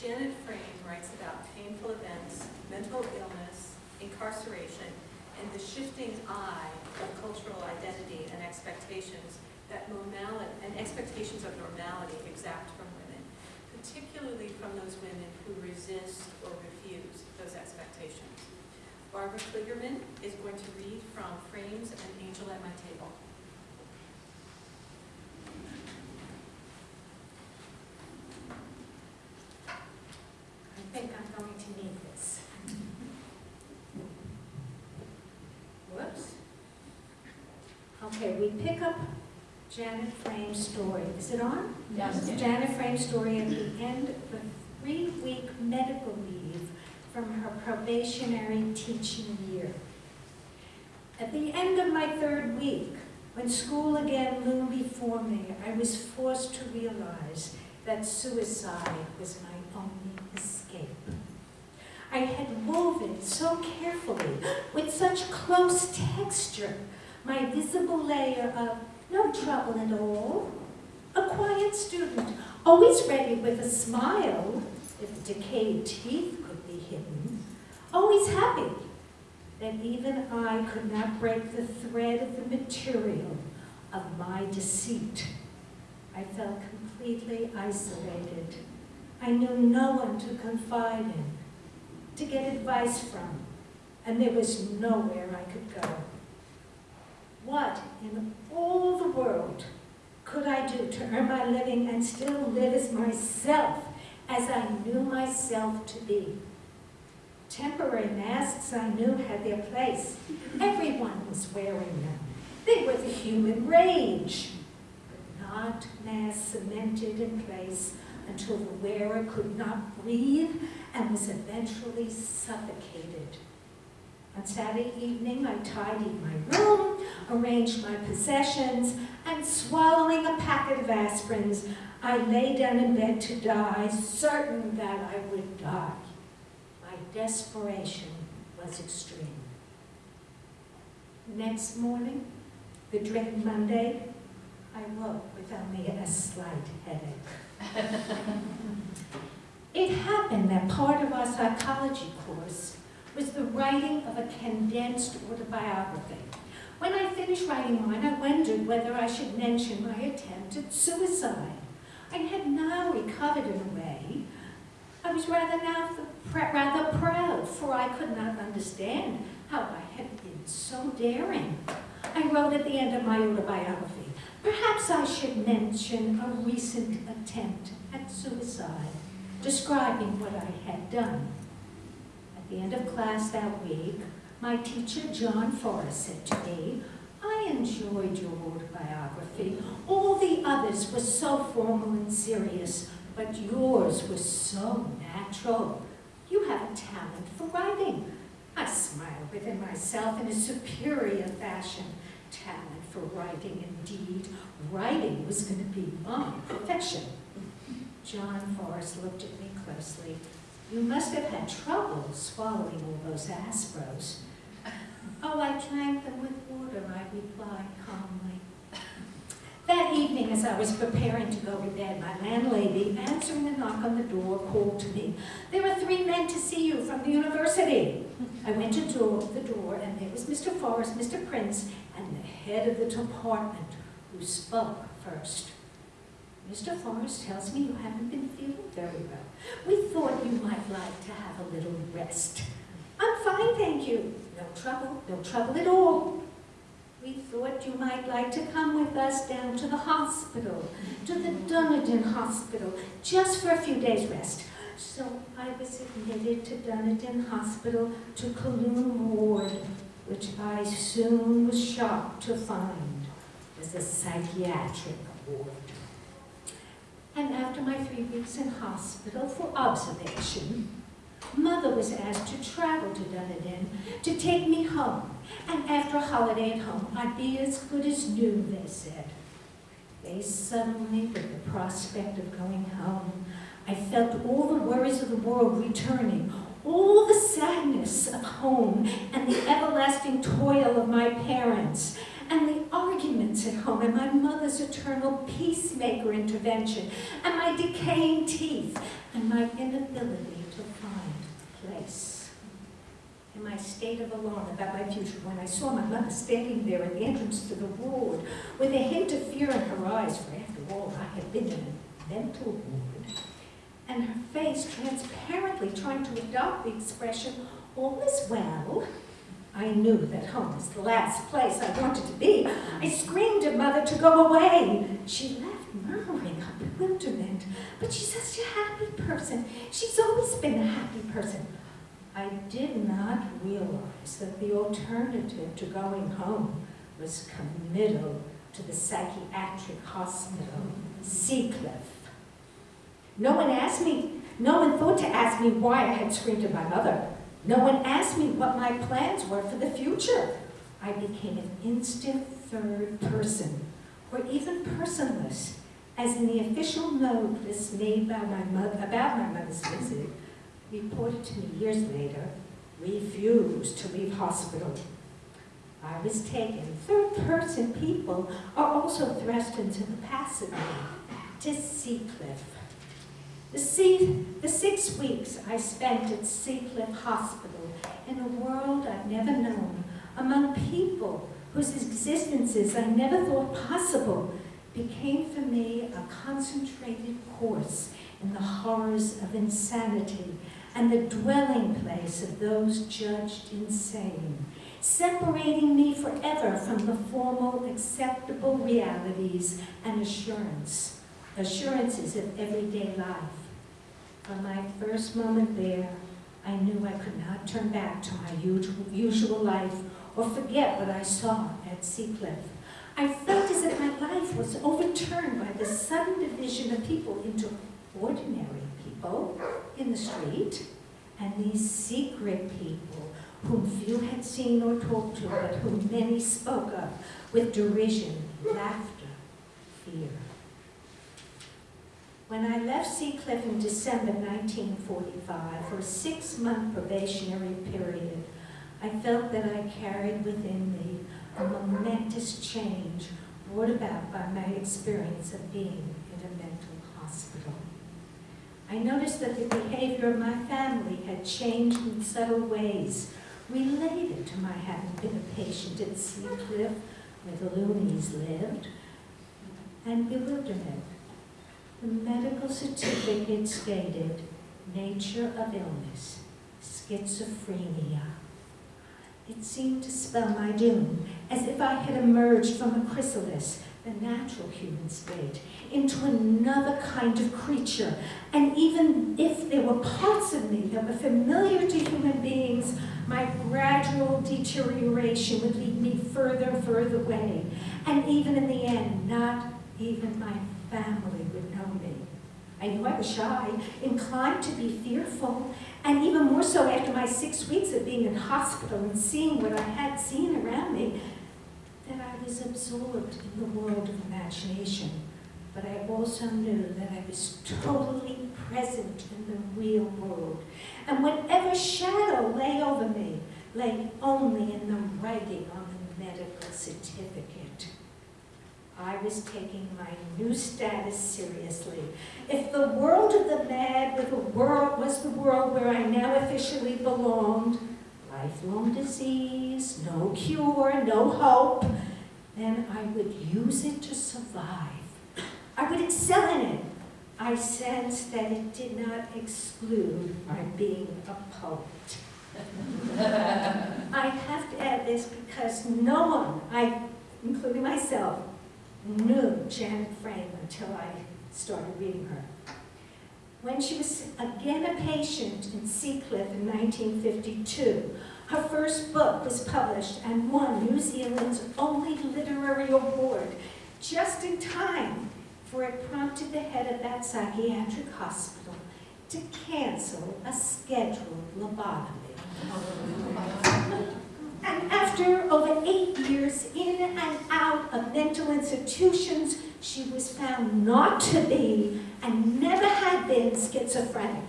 Janet Frame writes about painful events, mental illness, incarceration, and the shifting eye of cultural identity and expectations that normality, and expectations of normality exact from women, particularly from those women who resist or refuse those expectations. Barbara Kligerman is going to read from Frame's An Angel at My Table. I think I'm going to need this. Whoops. Okay, we pick up Janet Frame's story. Is it on? Yes. Janet Frame's story at the end of a three-week medical leave from her probationary teaching year. At the end of my third week, when school again loomed before me, I was forced to realize that suicide was my only escape. I had woven so carefully, with such close texture, my visible layer of no trouble at all, a quiet student, always ready with a smile, if decayed teeth could be hidden, always happy that even I could not break the thread of the material of my deceit. I felt completely isolated. I knew no one to confide in, to get advice from, and there was nowhere I could go. What in all the world could I do to earn my living and still live as myself, as I knew myself to be? Temporary masks I knew had their place. Everyone was wearing them. They were the human rage, but not masks cemented in place until the wearer could not breathe and was eventually suffocated. On Saturday evening, I tidied my room, arranged my possessions, and swallowing a packet of aspirins, I lay down in bed to die, certain that I would die. My desperation was extreme. Next morning, the dread Monday, I woke with only a slight headache. it happened that part of our psychology course was the writing of a condensed autobiography. When I finished writing mine, I wondered whether I should mention my attempt at suicide. I had now recovered in a way. I was rather now rather proud, for I could not understand how I had been so daring. I wrote at the end of my autobiography, perhaps I should mention a recent attempt at suicide, describing what I had done. At the end of class that week, my teacher, John Forrest, said to me, I enjoyed your autobiography. All the others were so formal and serious, but yours was so natural. You have a talent for writing. I smiled within myself in a superior fashion. Talent for writing, indeed. Writing was going to be my profession. John Forrest looked at me closely. You must have had trouble swallowing all those aspros. Oh, I drank them with water, I replied calmly. That evening, as I was preparing to go to bed, my landlady, answering a knock on the door, called to me, There are three men to see you from the university. I went to the door, and there was Mr. Forrest, Mr. Prince, and the head of the department, who spoke first. Mr. Forrest tells me you haven't been feeling very well. We thought you might like to have a little rest. I'm fine, thank you. No trouble, no trouble at all. We thought you might like to come with us down to the hospital, to the Dunedin Hospital, just for a few days' rest. So I was admitted to Dunedin Hospital to Kowloon Ward, which I soon was shocked to find was a psychiatric ward. And after my three weeks in hospital for observation, Mother was asked to travel to Dunedin to take me home. And after a holiday at home, I'd be as good as new, they said. Faced suddenly with the prospect of going home, I felt all the worries of the world returning, all the sadness of home and the everlasting toil of my parents, and the arguments at home, and my mother's eternal peacemaker intervention, and my decaying teeth, and my inability to find place. In my state of alarm about my future, when I saw my mother standing there at the entrance to the ward, with a hint of fear in her eyes, for after all, I had been in a mental ward, and her face transparently trying to adopt the expression, all is well, I knew that home was the last place I wanted to be. I screamed at mother to go away. She left murmuring her bewilderment. But she's such a happy person. She's always been a happy person. I did not realize that the alternative to going home was committal to the psychiatric hospital, Seacliff. No one asked me, no one thought to ask me why I had screamed at my mother. No one asked me what my plans were for the future. I became an instant third person, or even personless, as in the official notice made by my mother, about my mother's visit, reported to me years later, refused to leave hospital. I was taken. Third person people are also thrust into the passive to Seacliff. The, sea, the six weeks I spent at Seacliff Hospital in a world I've never known, among people whose existences I never thought possible, became for me a concentrated course in the horrors of insanity and the dwelling place of those judged insane, separating me forever from the formal acceptable realities and assurance, assurances of everyday life. From my first moment there, I knew I could not turn back to my usual, life or forget what I saw at Seacliff. I felt as if my life was overturned by the sudden division of people into ordinary people in the street and these secret people whom few had seen or talked to, but whom many spoke of with derision, laughter, fear. When I left Seacliff in December 1945 for a six-month probationary period, I felt that I carried within me a momentous change brought about by my experience of being in a mental hospital. I noticed that the behavior of my family had changed in subtle ways related to my having been a patient at Seacliff, where the loonies lived, and bewilderment. The medical certificate stated, nature of illness, schizophrenia. It seemed to spell my doom, as if I had emerged from a chrysalis, the natural human state, into another kind of creature. And even if there were parts of me that were familiar to human beings, my gradual deterioration would lead me further and further away. And even in the end, not even my family. I knew I was shy, inclined to be fearful, and even more so after my six weeks of being in hospital and seeing what I had seen around me, that I was absorbed in the world of imagination. But I also knew that I was totally present in the real world. And whatever shadow lay over me lay only in the writing on the medical certificate. I was taking my new status seriously. If the world of the mad were the world, was the world where I now officially belonged, lifelong disease, no cure, no hope, then I would use it to survive. I would excel in it. I sensed that it did not exclude my being a poet. I have to add this because no one, I, including myself, knew Janet Frame until I started reading her. When she was again a patient in Seacliff in 1952, her first book was published and won New Zealand's only literary award just in time for it prompted the head of that psychiatric hospital to cancel a scheduled lobotomy. And after over eight years in and of mental institutions, she was found not to be and never had been schizophrenic.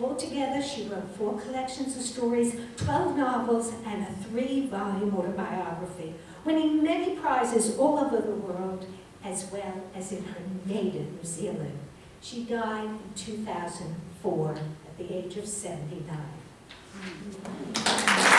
Altogether, she wrote four collections of stories, 12 novels, and a three-volume autobiography, winning many prizes all over the world, as well as in her native New Zealand. She died in 2004 at the age of 79.